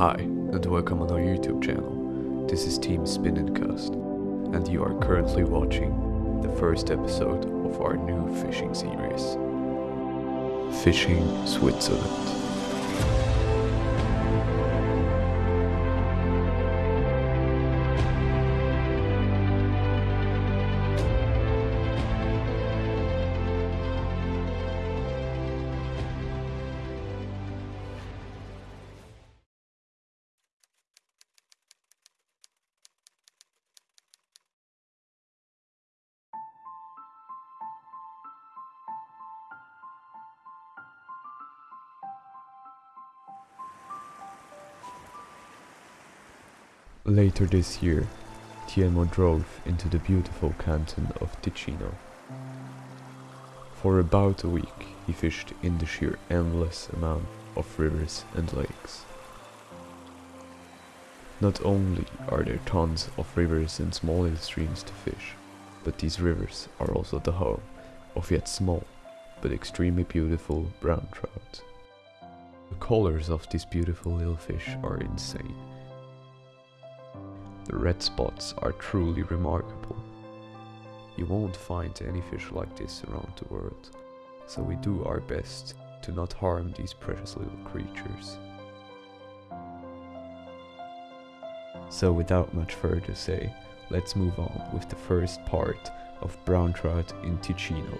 Hi, and welcome on our YouTube channel. This is Team Spin and Cast, and you are currently watching the first episode of our new fishing series Fishing Switzerland. Later this year, Tiemo drove into the beautiful canton of Ticino. For about a week, he fished in the sheer endless amount of rivers and lakes. Not only are there tons of rivers and small streams to fish, but these rivers are also the home of yet small but extremely beautiful brown trout. The colors of these beautiful little fish are insane. The red spots are truly remarkable. You won't find any fish like this around the world, so we do our best to not harm these precious little creatures. So without much further say, let's move on with the first part of brown trout in Ticino.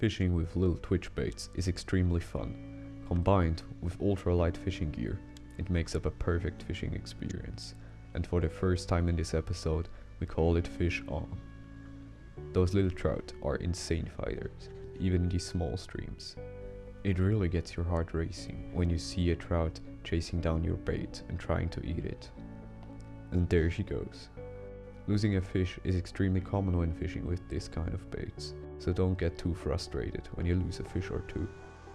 Fishing with little twitch baits is extremely fun. Combined with ultralight fishing gear, it makes up a perfect fishing experience. And for the first time in this episode, we call it fish on. Those little trout are insane fighters, even in these small streams. It really gets your heart racing when you see a trout chasing down your bait and trying to eat it. And there she goes. Losing a fish is extremely common when fishing with this kind of baits, so don't get too frustrated when you lose a fish or two.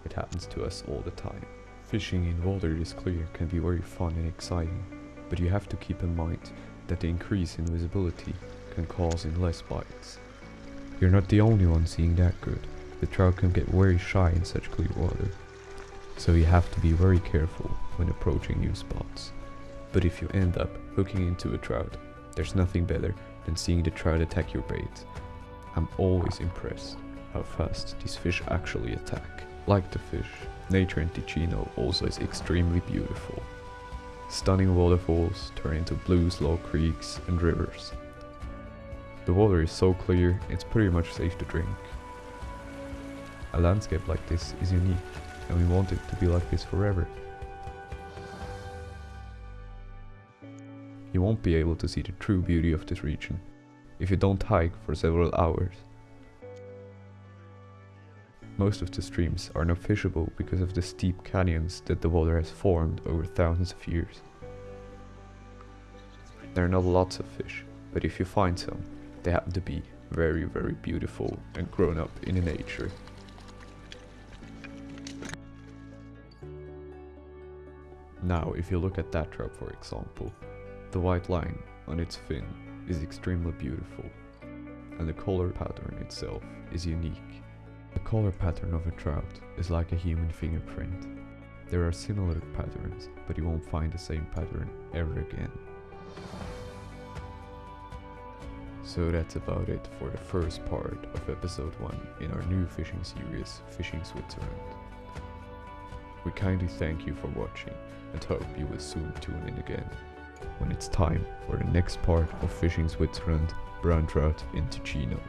It happens to us all the time. Fishing in water this clear can be very fun and exciting, but you have to keep in mind that the increase in visibility can cause in less bites. You're not the only one seeing that good. The trout can get very shy in such clear water, so you have to be very careful when approaching new spots. But if you end up hooking into a trout, there's nothing better than seeing the trout attack your bait. I'm always impressed how fast these fish actually attack. Like the fish, nature in Ticino also is extremely beautiful. Stunning waterfalls turn into blue slow creeks and rivers. The water is so clear, it's pretty much safe to drink. A landscape like this is unique, and we want it to be like this forever. You won't be able to see the true beauty of this region if you don't hike for several hours. Most of the streams are not fishable because of the steep canyons that the water has formed over thousands of years. There are not lots of fish, but if you find some, they happen to be very very beautiful and grown up in a nature. Now if you look at that trout for example, the white line on its fin is extremely beautiful, and the color pattern itself is unique. The color pattern of a trout is like a human fingerprint. There are similar patterns, but you won't find the same pattern ever again. So that's about it for the first part of episode 1 in our new fishing series, Fishing Switzerland. We kindly thank you for watching and hope you will soon tune in again when it's time for the next part of Fishing Switzerland, brown trout in Ticino.